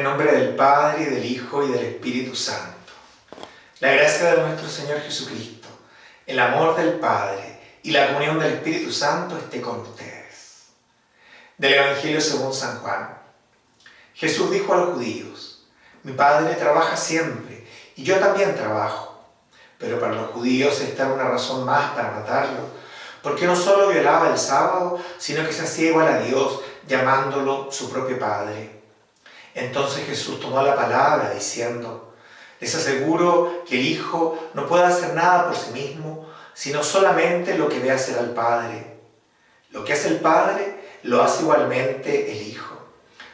nombre del Padre, y del Hijo, y del Espíritu Santo. La gracia de nuestro Señor Jesucristo, el amor del Padre y la comunión del Espíritu Santo esté con ustedes. Del Evangelio según San Juan. Jesús dijo a los judíos, mi Padre trabaja siempre, y yo también trabajo. Pero para los judíos esta era una razón más para matarlo, porque no solo violaba el sábado, sino que se hacía igual a Dios, llamándolo su propio Padre. Entonces Jesús tomó la palabra diciendo, les aseguro que el Hijo no puede hacer nada por sí mismo, sino solamente lo que ve hacer al Padre. Lo que hace el Padre lo hace igualmente el Hijo.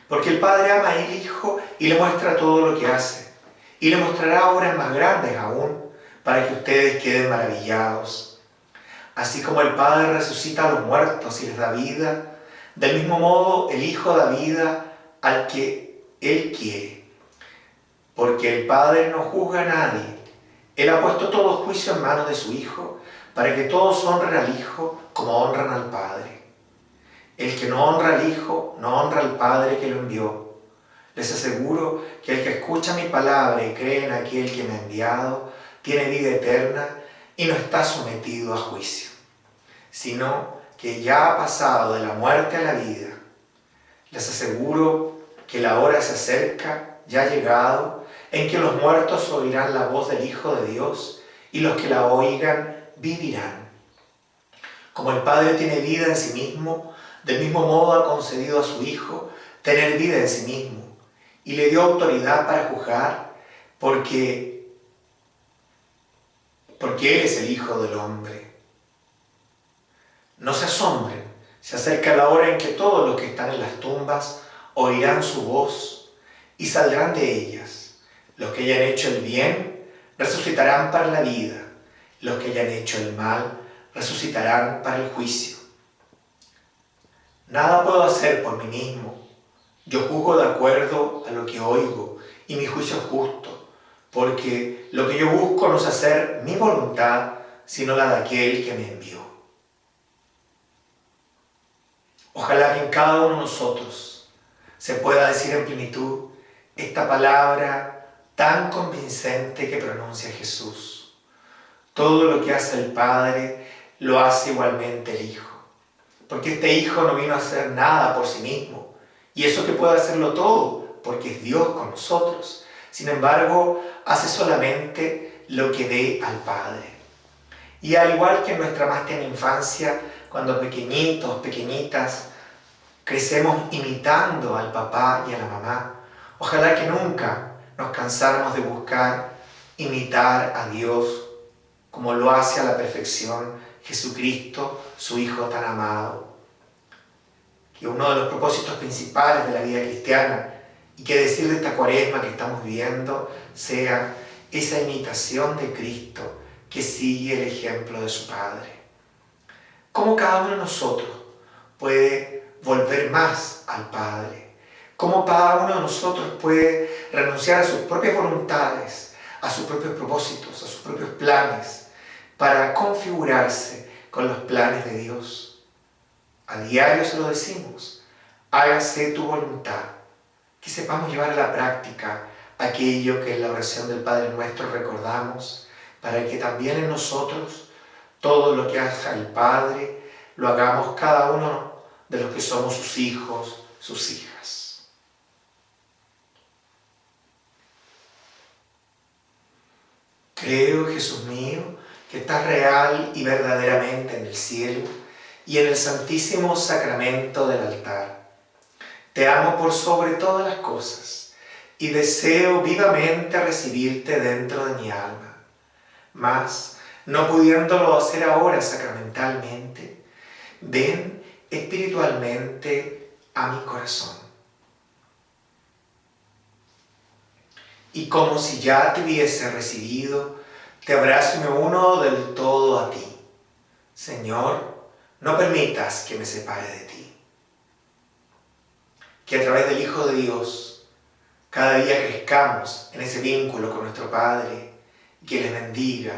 Porque el Padre ama al Hijo y le muestra todo lo que hace. Y le mostrará obras más grandes aún, para que ustedes queden maravillados. Así como el Padre resucita a los muertos y les da vida, del mismo modo el Hijo da vida al que él quiere. Porque el Padre no juzga a nadie. Él ha puesto todo juicio en manos de su Hijo, para que todos honren al Hijo como honran al Padre. El que no honra al Hijo, no honra al Padre que lo envió. Les aseguro que el que escucha mi palabra y cree en aquel que me ha enviado, tiene vida eterna y no está sometido a juicio, sino que ya ha pasado de la muerte a la vida. Les aseguro que la hora se acerca, ya llegado, en que los muertos oirán la voz del Hijo de Dios y los que la oigan vivirán. Como el Padre tiene vida en sí mismo, del mismo modo ha concedido a su Hijo tener vida en sí mismo y le dio autoridad para juzgar porque, porque Él es el Hijo del Hombre. No se asombren, se acerca la hora en que todos los que están en las tumbas oirán su voz y saldrán de ellas. Los que hayan hecho el bien resucitarán para la vida. Los que hayan hecho el mal resucitarán para el juicio. Nada puedo hacer por mí mismo. Yo juzgo de acuerdo a lo que oigo y mi juicio es justo, porque lo que yo busco no es hacer mi voluntad, sino la de aquel que me envió. Ojalá que en cada uno de nosotros se pueda decir en plenitud esta palabra tan convincente que pronuncia Jesús. Todo lo que hace el Padre lo hace igualmente el Hijo. Porque este Hijo no vino a hacer nada por sí mismo. Y eso que puede hacerlo todo, porque es Dios con nosotros. Sin embargo, hace solamente lo que ve al Padre. Y al igual que en nuestra más tierna infancia, cuando pequeñitos, pequeñitas, crecemos imitando al papá y a la mamá. Ojalá que nunca nos cansáramos de buscar imitar a Dios como lo hace a la perfección Jesucristo, su Hijo tan amado. Que uno de los propósitos principales de la vida cristiana y que decir de esta cuaresma que estamos viviendo sea esa imitación de Cristo que sigue el ejemplo de su Padre. ¿Cómo cada uno de nosotros puede volver más al Padre. Cómo cada uno de nosotros puede renunciar a sus propias voluntades, a sus propios propósitos, a sus propios planes, para configurarse con los planes de Dios. A diario se lo decimos, hágase tu voluntad, que sepamos llevar a la práctica aquello que en la oración del Padre Nuestro recordamos, para que también en nosotros todo lo que haga el Padre lo hagamos cada uno de los que somos sus hijos, sus hijas. Creo, Jesús mío, que estás real y verdaderamente en el cielo y en el santísimo sacramento del altar. Te amo por sobre todas las cosas y deseo vivamente recibirte dentro de mi alma. Mas, no pudiéndolo hacer ahora sacramentalmente, ven espiritualmente a mi corazón. Y como si ya te hubiese recibido, te abrazo y me uno del todo a ti. Señor, no permitas que me separe de ti. Que a través del Hijo de Dios, cada día crezcamos en ese vínculo con nuestro Padre y que les bendiga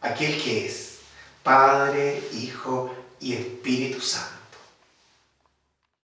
aquel que es Padre, Hijo y Espíritu Santo.